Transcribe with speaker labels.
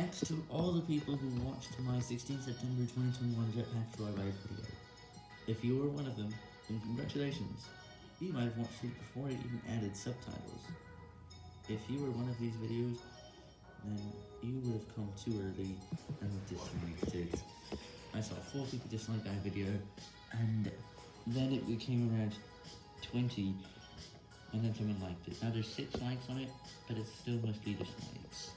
Speaker 1: Thanks to all the people who watched my 16 September 2021 Jetpack Joyride video. If you were one of them, then congratulations. You might have watched it before I even added subtitles. If you were one of these videos, then you would have come too early and disliked it. I saw 4 people dislike that video, and then it became around 20, and then someone liked it. Now there's 6 likes on it, but it's still mostly dislikes.